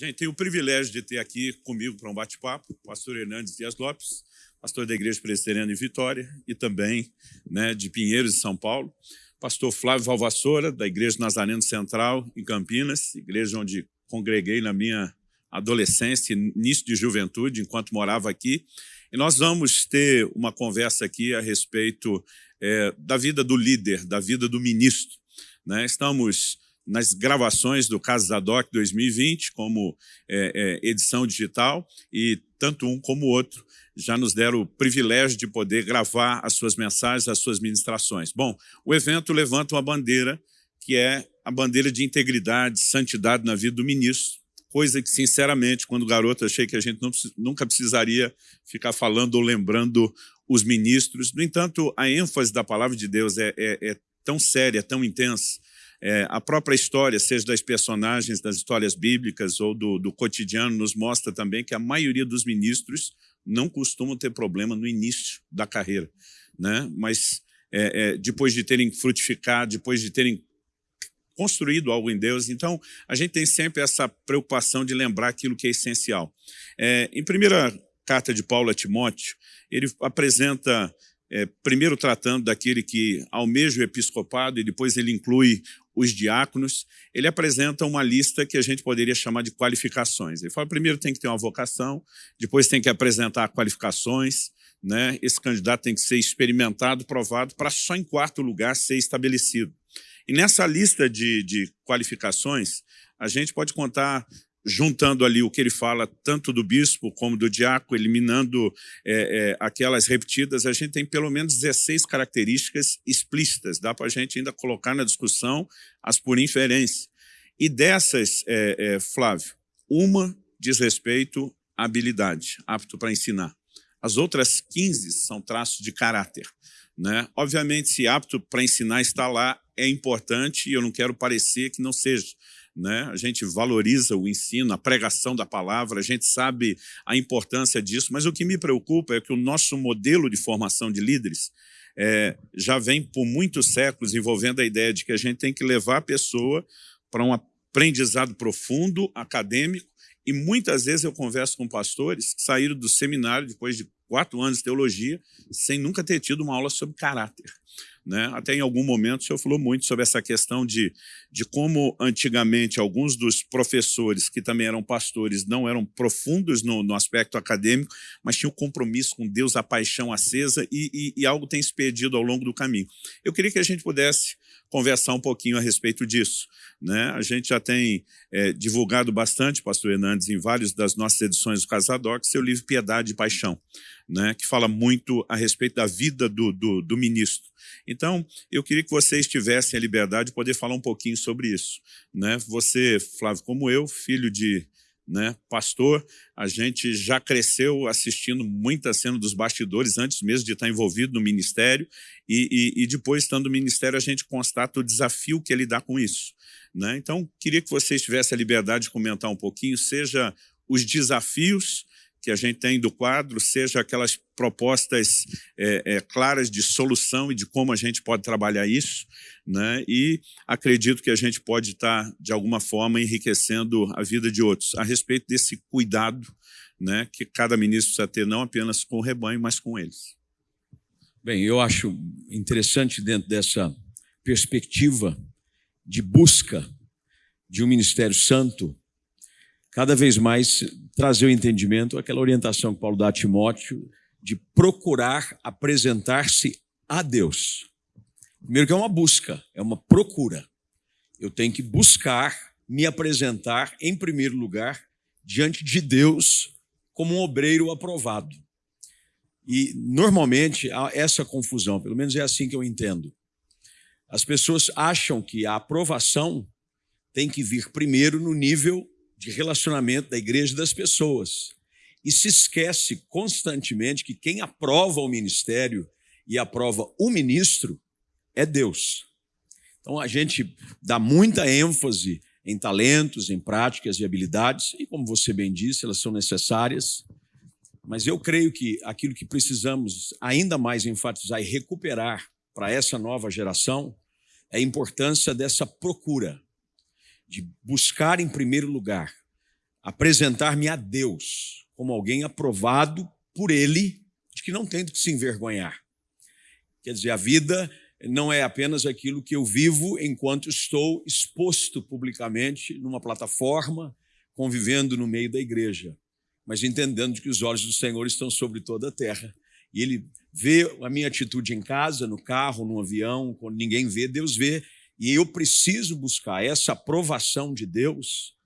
Gente, tenho o privilégio de ter aqui comigo para um bate-papo o pastor Hernandes Dias Lopes, pastor da Igreja Presbiteriana em Vitória e também né, de Pinheiros, São Paulo, pastor Flávio Valvassoura, da Igreja Nazareno Central, em Campinas, igreja onde congreguei na minha adolescência, início de juventude, enquanto morava aqui. E nós vamos ter uma conversa aqui a respeito é, da vida do líder, da vida do ministro. Né? Estamos nas gravações do Caso Zadok 2020, como é, é, edição digital, e tanto um como o outro já nos deram o privilégio de poder gravar as suas mensagens, as suas ministrações. Bom, o evento levanta uma bandeira que é a bandeira de integridade, santidade na vida do ministro, coisa que, sinceramente, quando garoto, achei que a gente não, nunca precisaria ficar falando ou lembrando os ministros. No entanto, a ênfase da palavra de Deus é, é, é tão séria, tão intensa, é, a própria história, seja das personagens das histórias bíblicas ou do, do cotidiano, nos mostra também que a maioria dos ministros não costumam ter problema no início da carreira, né? mas é, é, depois de terem frutificado, depois de terem construído algo em Deus, então a gente tem sempre essa preocupação de lembrar aquilo que é essencial. É, em primeira carta de Paulo a Timóteo, ele apresenta é, primeiro tratando daquele que almeja o episcopado e depois ele inclui os diáconos, ele apresenta uma lista que a gente poderia chamar de qualificações. Ele fala, primeiro tem que ter uma vocação, depois tem que apresentar qualificações, né? esse candidato tem que ser experimentado, provado, para só em quarto lugar ser estabelecido. E nessa lista de, de qualificações, a gente pode contar juntando ali o que ele fala, tanto do bispo como do diácono, eliminando é, é, aquelas repetidas, a gente tem pelo menos 16 características explícitas. Dá para a gente ainda colocar na discussão as por inferência. E dessas, é, é Flávio, uma diz respeito à habilidade, apto para ensinar. As outras 15 são traços de caráter. Né? Obviamente, se apto para ensinar está lá, é importante e eu não quero parecer que não seja né? a gente valoriza o ensino, a pregação da palavra, a gente sabe a importância disso, mas o que me preocupa é que o nosso modelo de formação de líderes é, já vem por muitos séculos envolvendo a ideia de que a gente tem que levar a pessoa para um aprendizado profundo, acadêmico, e muitas vezes eu converso com pastores que saíram do seminário depois de quatro anos de teologia sem nunca ter tido uma aula sobre caráter. Né? Até em algum momento o senhor falou muito sobre essa questão de, de como antigamente alguns dos professores que também eram pastores não eram profundos no, no aspecto acadêmico, mas tinham compromisso com Deus, a paixão acesa e, e, e algo tem se perdido ao longo do caminho. Eu queria que a gente pudesse conversar um pouquinho a respeito disso. Né? A gente já tem é, divulgado bastante, pastor Hernandes, em várias das nossas edições do Casadoc, seu livro Piedade e Paixão, né? que fala muito a respeito da vida do, do, do ministro. Então, eu queria que vocês tivessem a liberdade de poder falar um pouquinho sobre isso. Né? Você, Flávio, como eu, filho de né, pastor, a gente já cresceu assistindo muita cena dos bastidores antes mesmo de estar envolvido no ministério e, e, e depois, estando no ministério, a gente constata o desafio que ele dá com isso. Né? Então, queria que vocês tivessem a liberdade de comentar um pouquinho, seja os desafios que a gente tem do quadro, seja aquelas propostas é, é, claras de solução e de como a gente pode trabalhar isso, né? e acredito que a gente pode estar, de alguma forma, enriquecendo a vida de outros, a respeito desse cuidado né, que cada ministro precisa ter, não apenas com o rebanho, mas com eles. Bem, eu acho interessante dentro dessa perspectiva de busca de um ministério santo, cada vez mais trazer o entendimento, aquela orientação que Paulo dá a Timóteo, de procurar apresentar-se a Deus. Primeiro que é uma busca, é uma procura. Eu tenho que buscar me apresentar, em primeiro lugar, diante de Deus como um obreiro aprovado. E, normalmente, há essa confusão, pelo menos é assim que eu entendo. As pessoas acham que a aprovação tem que vir primeiro no nível de relacionamento da igreja e das pessoas. E se esquece constantemente que quem aprova o ministério e aprova o ministro é Deus. Então a gente dá muita ênfase em talentos, em práticas e habilidades, e como você bem disse, elas são necessárias, mas eu creio que aquilo que precisamos ainda mais enfatizar e recuperar para essa nova geração é a importância dessa procura, de buscar em primeiro lugar apresentar-me a Deus como alguém aprovado por Ele, de que não tem do que se envergonhar. Quer dizer, a vida não é apenas aquilo que eu vivo enquanto estou exposto publicamente numa plataforma, convivendo no meio da igreja, mas entendendo que os olhos do Senhor estão sobre toda a terra. E Ele vê a minha atitude em casa, no carro, no avião, quando ninguém vê, Deus vê. E eu preciso buscar essa aprovação de Deus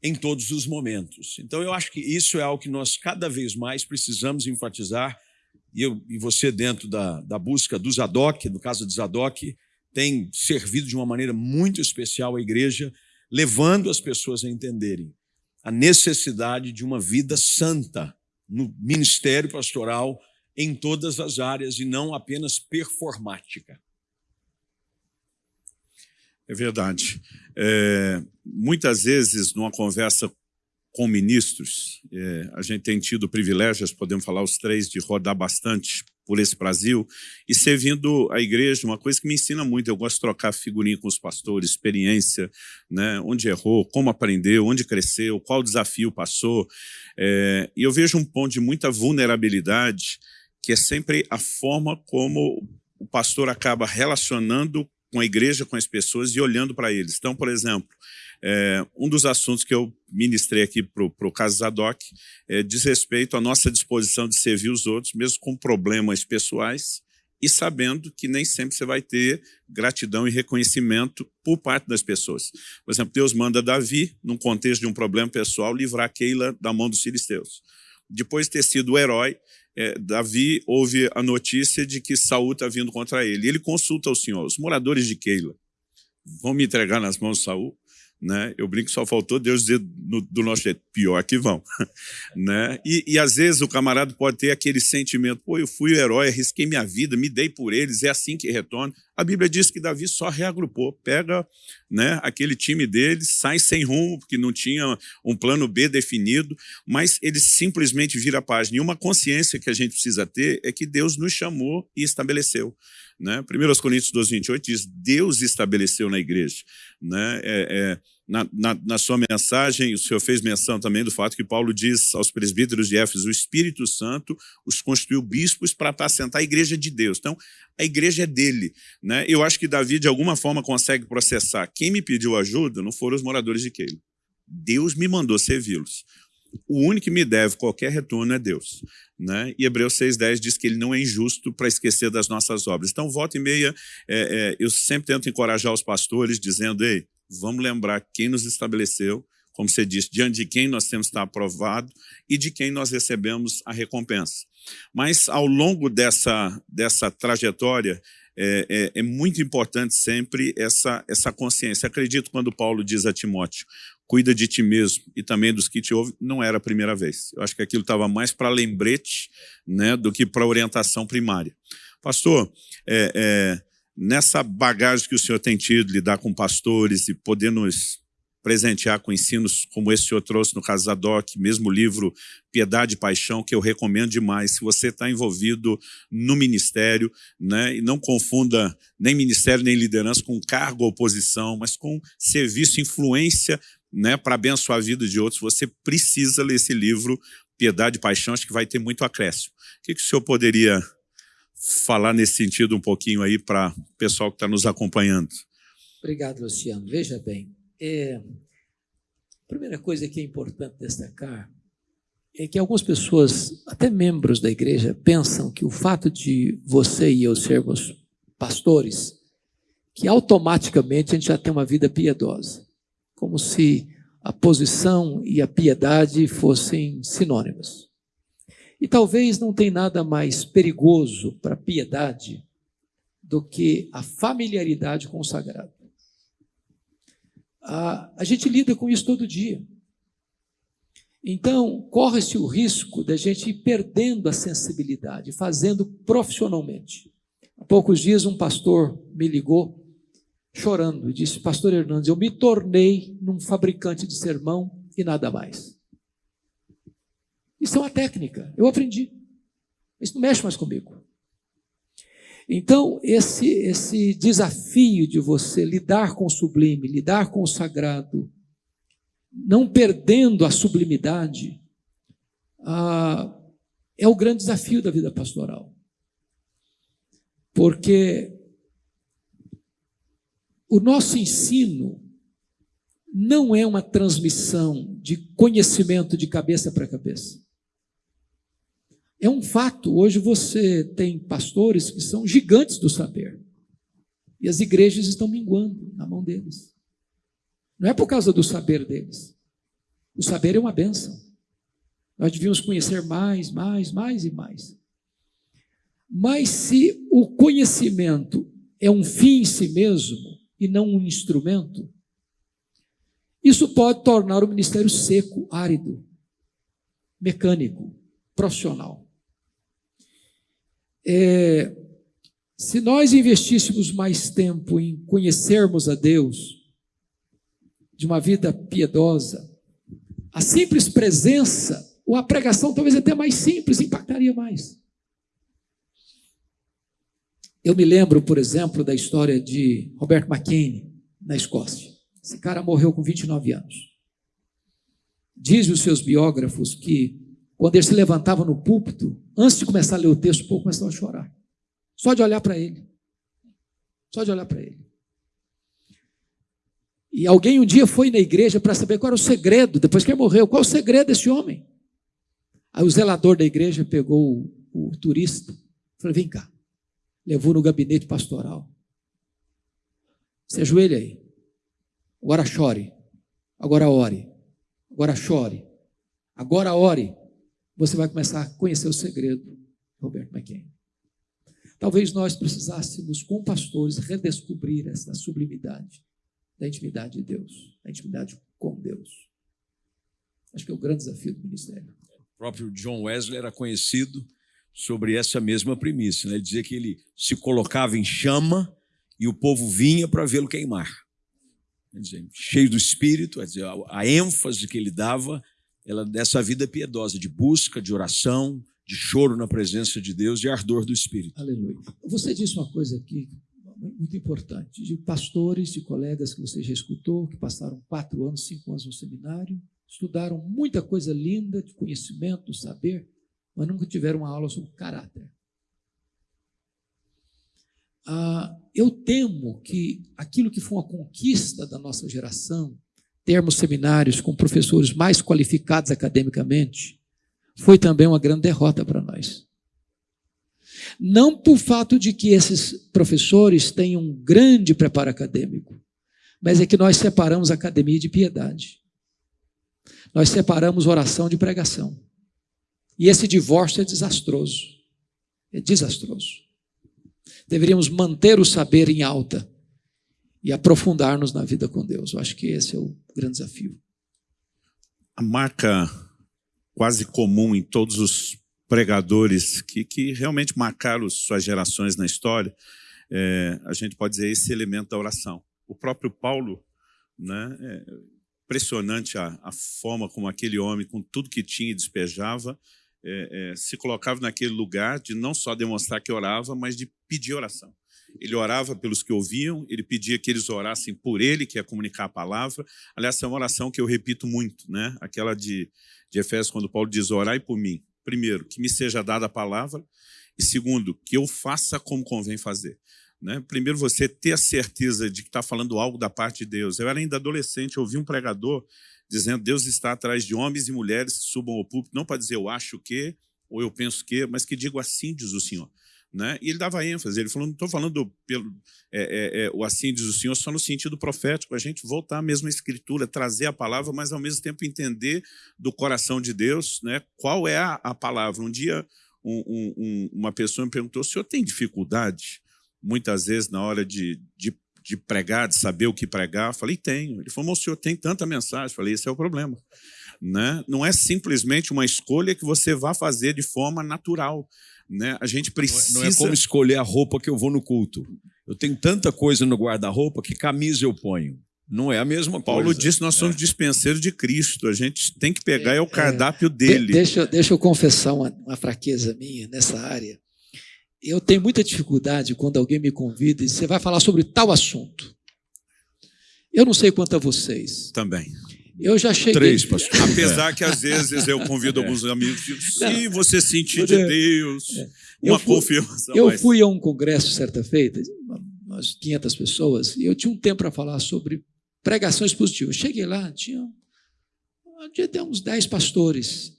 em todos os momentos. Então, eu acho que isso é algo que nós cada vez mais precisamos enfatizar e, eu, e você, dentro da, da busca do Zadok, no caso do Zadok, tem servido de uma maneira muito especial a igreja, levando as pessoas a entenderem a necessidade de uma vida santa no ministério pastoral em todas as áreas e não apenas performática. É verdade. É, muitas vezes, numa conversa com ministros. É, a gente tem tido privilégios, podemos falar os três, de rodar bastante por esse Brasil e servindo a igreja, uma coisa que me ensina muito, eu gosto de trocar figurinha com os pastores, experiência, né, onde errou, como aprendeu, onde cresceu, qual desafio passou. É, e eu vejo um ponto de muita vulnerabilidade, que é sempre a forma como o pastor acaba relacionando com a igreja, com as pessoas e olhando para eles. Então, por exemplo, é, um dos assuntos que eu ministrei aqui para o caso Zadok é, diz respeito à nossa disposição de servir os outros, mesmo com problemas pessoais, e sabendo que nem sempre você vai ter gratidão e reconhecimento por parte das pessoas. Por exemplo, Deus manda Davi, num contexto de um problema pessoal, livrar Keila da mão dos filisteus. Depois de ter sido o herói, é, Davi ouve a notícia de que Saul está vindo contra ele. Ele consulta o Senhor, os moradores de Keila vão me entregar nas mãos de Saul? Né? Eu brinco só faltou Deus dizer no, do nosso jeito, pior que vão. né? E, e, às vezes o camarada pode ter aquele sentimento, pô, eu fui o herói, arrisquei minha vida, me dei por eles, é assim que retorno. A Bíblia diz que Davi só reagrupou, pega né, aquele time dele, sai sem rumo, porque não tinha um plano B definido, mas ele simplesmente vira a página. E uma consciência que a gente precisa ter é que Deus nos chamou e estabeleceu. Né? 1 Coríntios 12, 28 diz, Deus estabeleceu na igreja. Né? É, é, na, na, na, sua mensagem, o senhor fez menção também do fato que Paulo diz aos presbíteros de Éfeso, o Espírito Santo os constituiu bispos para apacentar a igreja de Deus. Então, a igreja é dele. Né? Eu acho que Davi, de alguma forma, consegue processar. Quem me pediu ajuda não foram os moradores de Keila. Deus me mandou servi-los o único que me deve qualquer retorno é Deus. Né? E Hebreus 6,10 diz que ele não é injusto para esquecer das nossas obras. Então, volta e meia, é, é, eu sempre tento encorajar os pastores, dizendo, ei, vamos lembrar quem nos estabeleceu, como você disse, diante de quem nós temos que estar aprovado e de quem nós recebemos a recompensa. Mas, ao longo dessa, dessa trajetória, é, é, é, muito importante sempre essa, essa consciência. Acredito quando Paulo diz a Timóteo, cuida de ti mesmo e também dos que te ouvem, não era a primeira vez. Eu acho que aquilo estava mais para lembrete né, do que para orientação primária. Pastor, é, é, nessa bagagem que o senhor tem tido, lidar com pastores e poder nos presentear com ensinos como esse que o senhor trouxe no caso Zadok, mesmo livro Piedade e Paixão, que eu recomendo demais. Se você está envolvido no ministério, né, e não confunda nem ministério nem liderança com cargo ou posição, mas com serviço, influência né, para abençoar a vida de outros, você precisa ler esse livro, Piedade e Paixão, acho que vai ter muito acréscimo. O que, que o senhor poderia falar nesse sentido um pouquinho aí para o pessoal que está nos acompanhando? Obrigado, Luciano. Veja bem, é, a primeira coisa que é importante destacar é que algumas pessoas, até membros da igreja, pensam que o fato de você e eu sermos pastores, que automaticamente a gente já tem uma vida piedosa como se a posição e a piedade fossem sinônimos. E talvez não tem nada mais perigoso para a piedade do que a familiaridade com o sagrado. A, a gente lida com isso todo dia. Então, corre-se o risco da gente ir perdendo a sensibilidade, fazendo profissionalmente. Há poucos dias, um pastor me ligou chorando e disse: Pastor Hernandes, eu me tornei num fabricante de sermão e nada mais. Isso é uma técnica, eu aprendi. Isso não mexe mais comigo. Então, esse, esse desafio de você lidar com o sublime, lidar com o sagrado, não perdendo a sublimidade, ah, é o grande desafio da vida pastoral. Porque o nosso ensino não é uma transmissão de conhecimento de cabeça para cabeça. É um fato, hoje você tem pastores que são gigantes do saber. E as igrejas estão minguando na mão deles. Não é por causa do saber deles. O saber é uma benção. Nós devíamos conhecer mais, mais, mais e mais. Mas se o conhecimento é um fim em si mesmo e não um instrumento, isso pode tornar o ministério seco, árido, mecânico, profissional. É, se nós investíssemos mais tempo em conhecermos a Deus, de uma vida piedosa, a simples presença, ou a pregação talvez até mais simples, impactaria mais. Eu me lembro, por exemplo, da história de Robert McKinney, na Escócia. Esse cara morreu com 29 anos. Dizem os seus biógrafos que, quando ele se levantava no púlpito, antes de começar a ler o texto, o povo começava a chorar. Só de olhar para ele. Só de olhar para ele. E alguém um dia foi na igreja para saber qual era o segredo, depois que ele morreu, qual o segredo desse homem? Aí o zelador da igreja pegou o, o turista, falou: vem cá. Levou no gabinete pastoral. Se ajoelha aí. Agora chore. Agora ore. Agora chore. Agora ore. Você vai começar a conhecer o segredo, Roberto McKenna. Talvez nós precisássemos, com pastores, redescobrir essa sublimidade da intimidade de Deus, da intimidade com Deus. Acho que é o grande desafio do ministério. O próprio John Wesley era conhecido sobre essa mesma premissa. Né? Ele dizia que ele se colocava em chama e o povo vinha para vê-lo queimar dizer, cheio do Espírito, dizer, a ênfase que ele dava ela dessa vida piedosa, de busca, de oração, de choro na presença de Deus, de ardor do Espírito. Aleluia. Você disse uma coisa aqui muito importante, de pastores, de colegas que você já escutou, que passaram quatro anos, cinco anos no seminário, estudaram muita coisa linda de conhecimento, saber, mas nunca tiveram uma aula sobre caráter. Ah, eu temo que aquilo que foi uma conquista da nossa geração, termos seminários com professores mais qualificados academicamente, foi também uma grande derrota para nós. Não por fato de que esses professores tenham um grande preparo acadêmico, mas é que nós separamos academia de piedade. Nós separamos oração de pregação. E esse divórcio é desastroso. É desastroso. Deveríamos manter o saber em alta e aprofundar-nos na vida com Deus. Eu acho que esse é o grande desafio. A marca quase comum em todos os pregadores que, que realmente marcaram suas gerações na história, é, a gente pode dizer esse elemento da oração. O próprio Paulo, né, é impressionante a, a forma como aquele homem, com tudo que tinha, despejava, é, é, se colocava naquele lugar de não só demonstrar que orava, mas de pedir oração. Ele orava pelos que ouviam, ele pedia que eles orassem por ele, que é comunicar a palavra. Aliás, é uma oração que eu repito muito, né? aquela de, de Efésios, quando Paulo diz, orai por mim. Primeiro, que me seja dada a palavra, e segundo, que eu faça como convém fazer. Né? Primeiro, você ter a certeza de que está falando algo da parte de Deus. Eu era ainda adolescente, ouvi um pregador dizendo Deus está atrás de homens e mulheres que subam ao púlpito, não para dizer eu acho que, ou eu penso que, mas que digo assim, diz o Senhor. Né? E ele dava ênfase, ele falou, não estou falando pelo é, é, é, o assim diz o Senhor, só no sentido profético, a gente voltar à mesma escritura, trazer a palavra, mas ao mesmo tempo entender do coração de Deus né, qual é a, a palavra. Um dia um, um, uma pessoa me perguntou, o senhor tem dificuldade, muitas vezes, na hora de, de de pregar, de saber o que pregar? Falei, tenho. Ele falou, o senhor tem tanta mensagem. Falei, esse é o problema. Né? Não é simplesmente uma escolha que você vá fazer de forma natural. Né? A gente precisa... Não é, não é como escolher a roupa que eu vou no culto. Eu tenho tanta coisa no guarda-roupa que camisa eu ponho. Não é a mesma Paulo coisa. Paulo disse nós somos é. dispenseiros de Cristo. A gente tem que pegar é, é o cardápio é, dele. Deixa, deixa eu confessar uma, uma fraqueza minha nessa área eu tenho muita dificuldade quando alguém me convida e você vai falar sobre tal assunto. Eu não sei quanto a vocês. Também. Eu já cheguei. Três, pastor. Apesar que às vezes eu convido alguns amigos e digo, se você sentir de Deus, Eu uma fui- confirmação. Eu mas- fui a um congresso certa feita, umas 500 pessoas, e eu tinha um tempo para falar sobre pregações positivas. Cheguei lá, tinha, tinha até uns 10 pastores,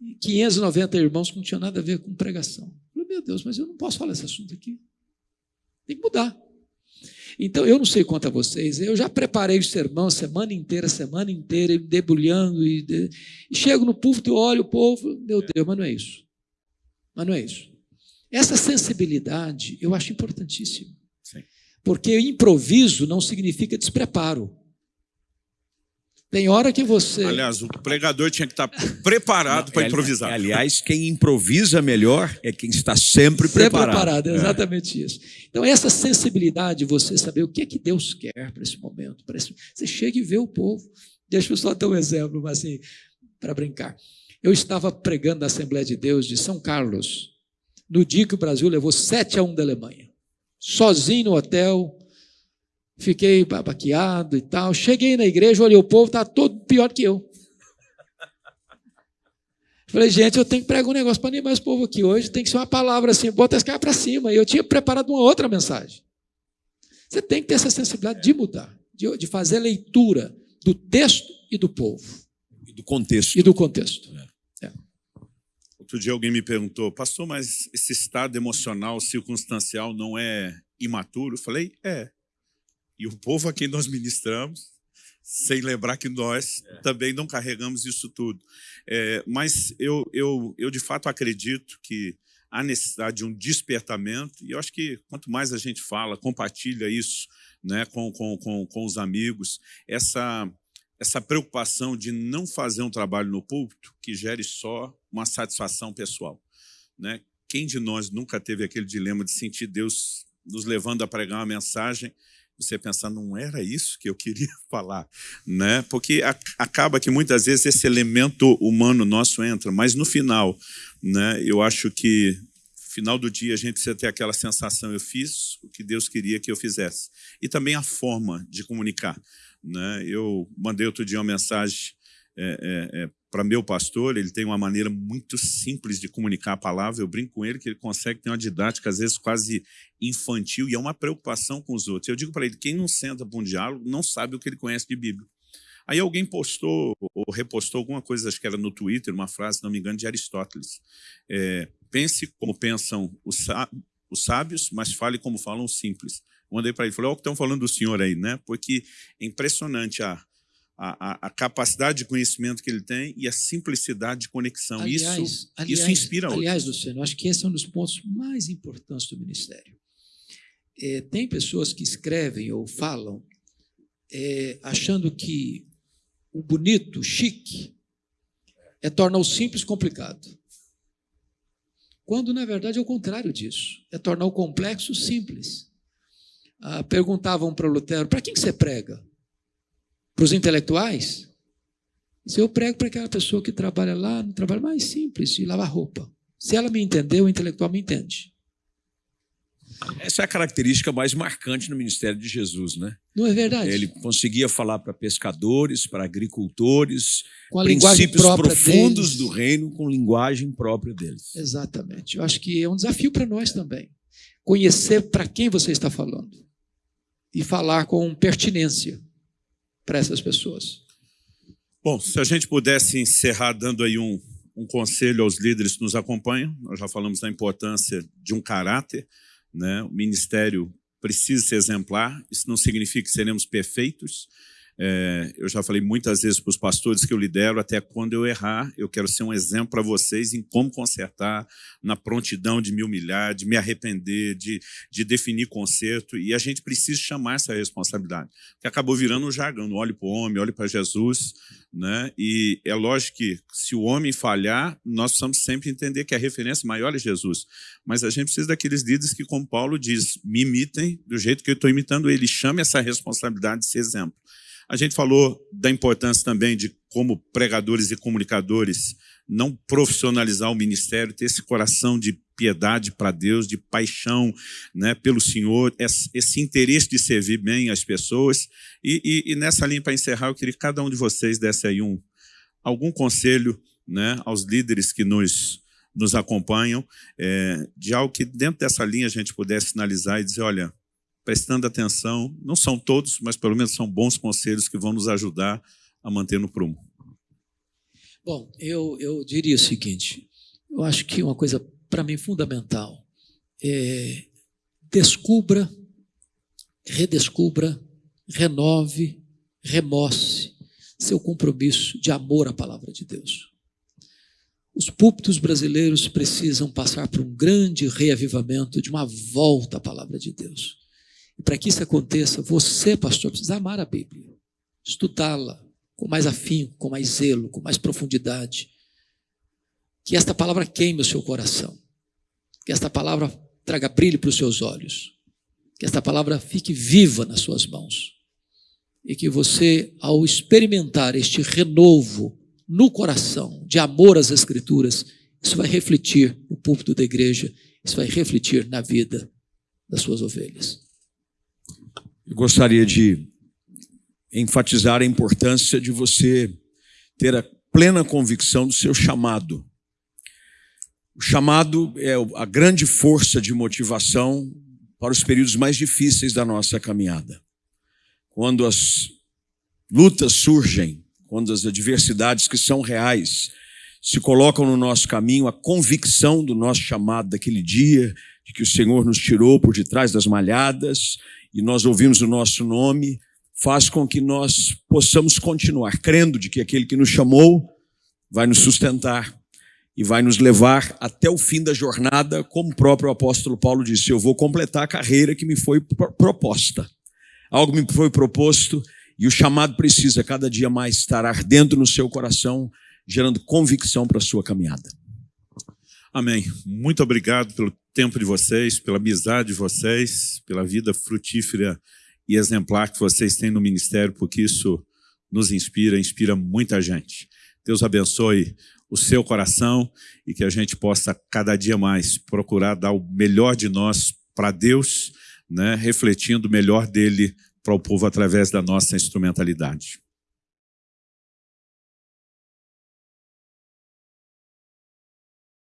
e 590 irmãos que não tinham nada a ver com pregação. Eu falei, meu Deus, mas eu não posso falar esse assunto aqui. Tem que mudar. Então, eu não sei quanto a vocês, eu já preparei o sermão semana inteira, semana inteira, debulhando, e, de- e chego no púlpito e olho o povo, meu Deus, mas não é isso. Mas não é isso. Essa sensibilidade eu acho importantíssima. Sim. Porque improviso não significa despreparo. Tem hora que você. Aliás, o pregador tinha que estar preparado para improvisar. Aliás, quem improvisa melhor é quem está sempre, Sempre preparado. preparado, é exatamente isso. Então, essa sensibilidade, você saber o que é que Deus quer para esse momento. para esse- Você chega e vê o povo. Deixa eu só dar um exemplo, mas assim, para brincar. Eu estava pregando na Assembleia de Deus de São Carlos, no dia que o Brasil levou 7 a 1 da Alemanha. Sozinho no hotel, fiquei baqueado e tal. Cheguei na igreja, olhei o povo, está todo pior que eu. Falei, gente, eu tenho que pregar um negócio para animar esse povo aqui hoje. Tem que ser uma palavra assim, bota esse cara para cima. E eu tinha preparado uma outra mensagem. Você tem que ter essa sensibilidade de mudar, de, de fazer leitura do texto e do povo, E do contexto. e do contexto. Outro dia alguém me perguntou, pastor, mas esse estado emocional circunstancial não é imaturo? Eu falei, é. E o povo a quem nós ministramos, sem lembrar que nós também não carregamos isso tudo. É, mas eu, eu, eu, de fato, acredito que há necessidade de um despertamento, e eu acho que quanto mais a gente fala, compartilha isso né, com, com, com, com os amigos, essa, essa preocupação de não fazer um trabalho no púlpito que gere só uma satisfação pessoal. Né? Quem de nós nunca teve aquele dilema de sentir Deus nos levando a pregar uma mensagem, você pensar, não era isso que eu queria falar, né? Porque a, acaba que muitas vezes esse elemento humano nosso entra, mas no final, né? Eu acho que final do dia a gente precisa ter aquela sensação, eu fiz o que Deus queria que eu fizesse. E também a forma de comunicar, né? Eu mandei outro dia uma mensagem é, é, é, para meu pastor, ele tem uma maneira muito simples de comunicar a palavra, eu brinco com ele que ele consegue ter uma didática, às vezes quase infantil, e é uma preocupação com os outros. Eu digo para ele, quem não senta para um diálogo não sabe o que ele conhece de Bíblia. Aí alguém postou ou repostou alguma coisa, acho que era no Twitter, uma frase, se não me engano, de Aristóteles. É, pense como pensam os, os sábios, mas fale como falam os simples. Mandei para ele, falei, olha o que estão falando do senhor aí, né? Porque é impressionante a, a, a, capacidade de conhecimento que ele tem e a simplicidade de conexão. Aliás, isso, aliás, isso inspira outros. Aliás, Luciano, acho que esse é um dos pontos mais importantes do ministério. É, tem pessoas que escrevem ou falam é, achando que o bonito, o chique, é tornar o simples complicado. Quando, na verdade, é o contrário disso. É tornar o complexo simples. Ah, perguntavam para Lutero, para quem que você prega? Para os intelectuais? Se eu prego para aquela pessoa que trabalha lá no trabalho mais simples, de lavar roupa. Se ela me entendeu, o intelectual me entende. Essa é a característica mais marcante no ministério de Jesus, né? Não é verdade? Ele conseguia falar para pescadores, para agricultores, com a princípios profundos deles. do reino com linguagem própria deles. Exatamente. Eu acho que é um desafio para nós também. Conhecer para quem você está falando e falar com pertinência para essas pessoas. Bom, se a gente pudesse encerrar dando aí um, um conselho aos líderes que nos acompanham, nós já falamos da importância de um caráter, né? o ministério precisa ser exemplar, isso não significa que seremos perfeitos, é, eu já falei muitas vezes para os pastores que eu lidero, até quando eu errar, eu quero ser um exemplo para vocês em como consertar, na prontidão de me humilhar, de me arrepender, de, de definir conserto, e a gente precisa chamar essa responsabilidade, que acabou virando um jargão, não olhe para o homem, olhe para Jesus, né? e é lógico que se o homem falhar, nós precisamos sempre entender que a referência maior é Jesus, mas a gente precisa daqueles líderes que, como Paulo diz, me imitem do jeito que eu estou imitando ele, chame essa responsabilidade de exemplo. A gente falou da importância também de como pregadores e comunicadores não profissionalizar o ministério, ter esse coração de piedade para Deus, de paixão né, pelo Senhor, esse interesse de servir bem as pessoas. E, e, e nessa linha, para encerrar, eu queria que cada um de vocês desse aí um, algum conselho né, aos líderes que nos, nos acompanham, é, de algo que dentro dessa linha a gente pudesse sinalizar e dizer, olha, prestando atenção, não são todos, mas pelo menos são bons conselhos que vão nos ajudar a manter no prumo. Bom, eu, eu diria o seguinte: eu acho que uma coisa para mim fundamental é descubra, redescubra, renove, remoce seu compromisso de amor à palavra de Deus. Os púlpitos brasileiros precisam passar por um grande reavivamento, de uma volta à palavra de Deus. E para que isso aconteça, você, pastor, precisa amar a Bíblia, estudá-la, com mais afinco, com mais zelo, com mais profundidade. Que esta palavra queime o seu coração. Que esta palavra traga brilho para os seus olhos. Que esta palavra fique viva nas suas mãos. E que você, ao experimentar este renovo no coração de amor às Escrituras, isso vai refletir no púlpito da igreja, isso vai refletir na vida das suas ovelhas. Eu gostaria de enfatizar a importância de você ter a plena convicção do seu chamado. O chamado é a grande força de motivação para os períodos mais difíceis da nossa caminhada. Quando as lutas surgem, quando as adversidades que são reais se colocam no nosso caminho, a convicção do nosso chamado daquele dia, de que o Senhor nos tirou por detrás das malhadas e nós ouvimos o nosso nome, faz com que nós possamos continuar crendo de que aquele que nos chamou vai nos sustentar e vai nos levar até o fim da jornada, como o próprio apóstolo Paulo disse: Eu vou completar a carreira que me foi proposta. Algo me foi proposto e o chamado precisa cada dia mais estar ardendo no seu coração, gerando convicção para a sua caminhada. Amém. Muito obrigado pelo tempo de vocês, pela amizade de vocês, pela vida frutífera e exemplar que vocês têm no ministério, porque isso nos inspira, inspira muita gente. Deus abençoe o seu coração e que a gente possa cada dia mais procurar dar o melhor de nós para Deus, né, refletindo o melhor dele para o povo através da nossa instrumentalidade.